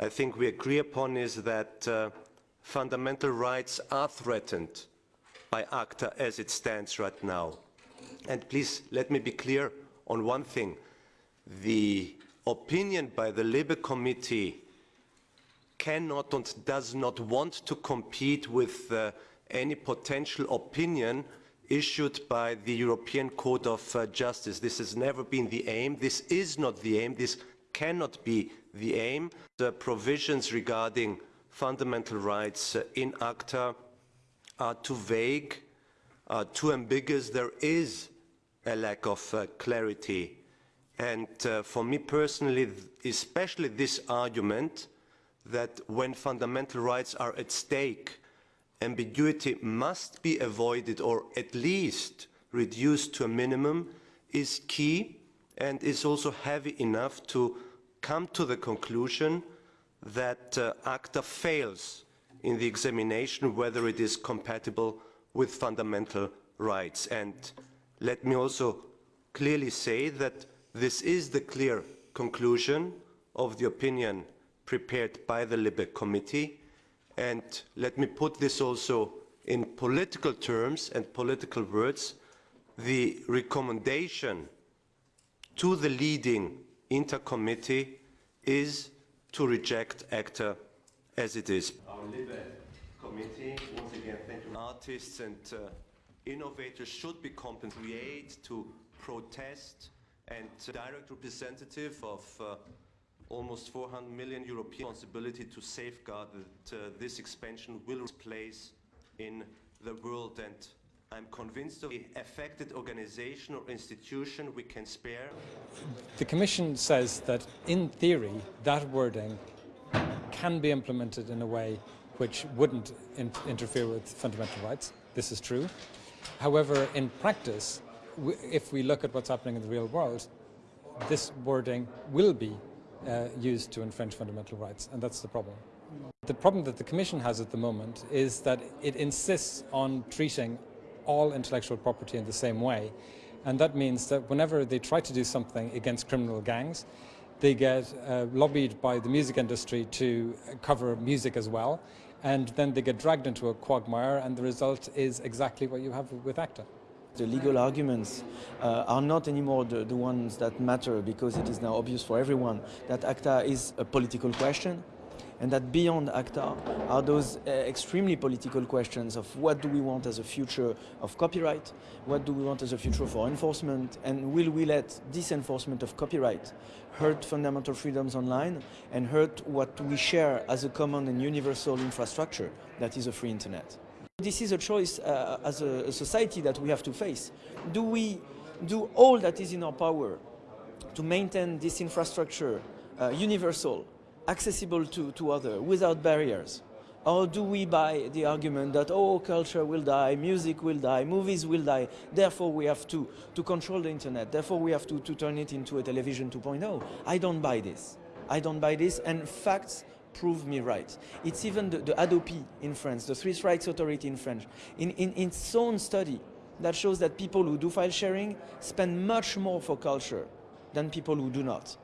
I think we agree upon is that uh, fundamental rights are threatened by ACTA as it stands right now. And please let me be clear on one thing. The opinion by the LIBE Committee cannot and does not want to compete with uh, any potential opinion issued by the European Court of uh, Justice. This has never been the aim. This is not the aim. This cannot be the aim. The provisions regarding fundamental rights uh, in ACTA are too vague, too ambiguous. There is a lack of uh, clarity. And uh, for me personally, especially this argument that when fundamental rights are at stake, ambiguity must be avoided or at least reduced to a minimum is key and is also heavy enough to come to the conclusion that uh, ACTA fails in the examination whether it is compatible with fundamental rights. And let me also clearly say that this is the clear conclusion of the opinion prepared by the LIBE committee and let me put this also in political terms and political words, the recommendation to the leading INTA committee is to reject ACTA as it is. Our LIBE committee, once again, thank you. Artists and uh, innovators should be compensated to protest and direct representative of uh, almost 400 million European responsibility to safeguard that uh, this expansion will place in the world and I'm convinced of the affected organization or institution we can spare. The Commission says that in theory that wording can be implemented in a way which wouldn't in interfere with fundamental rights. This is true. However, in practice, if we look at what's happening in the real world, this wording will be uh, used to infringe fundamental rights, and that's the problem. The problem that the Commission has at the moment is that it insists on treating all intellectual property in the same way, and that means that whenever they try to do something against criminal gangs, they get uh, lobbied by the music industry to cover music as well, and then they get dragged into a quagmire, and the result is exactly what you have with ACTA. The legal arguments uh, are not anymore the, the ones that matter because it is now obvious for everyone that ACTA is a political question and that beyond ACTA are those uh, extremely political questions of what do we want as a future of copyright, what do we want as a future for enforcement, and will we let this enforcement of copyright hurt fundamental freedoms online and hurt what we share as a common and universal infrastructure that is a free internet. This is a choice uh, as a, a, society that we have to face. Do we do all that is in our power to maintain this infrastructure uh, universal, accessible to, to others, without barriers? Or do we buy the argument that, oh, culture will die, music will die, movies will die, therefore we have to, to control the internet, therefore we have to, to turn it into a television 2.0? I don't buy this. I don't buy this, and facts prove me right. It's even the, the Hadopi in France, the Swiss Rights Authority in France, in, in, in its own study that shows that people who do file sharing spend much more for culture than people who do not.